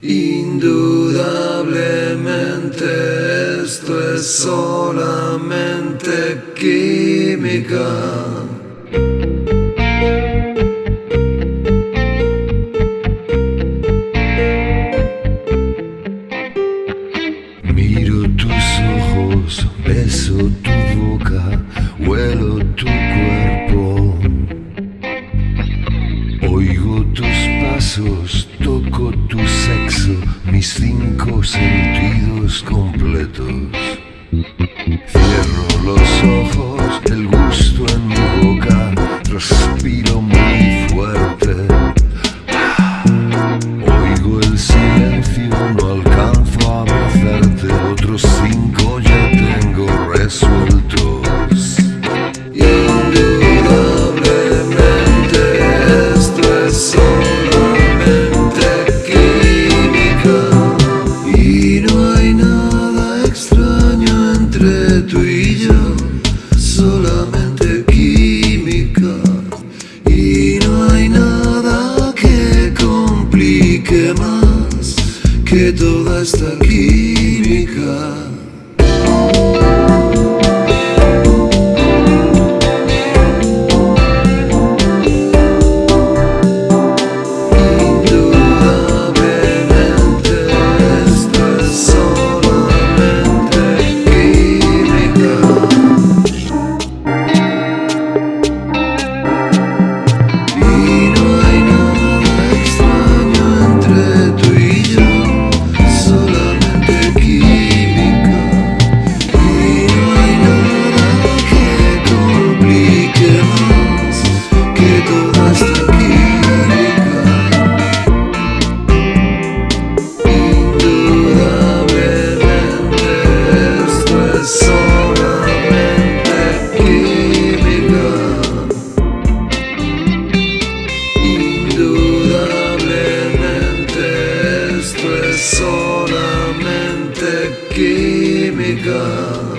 Indudablemente esto es solamente química. Miro tus ojos, beso tu boca, huelo tu toco tu sexo, mis cinco sentidos completos. Cierro los ojos. Ты была с такими, как give me God.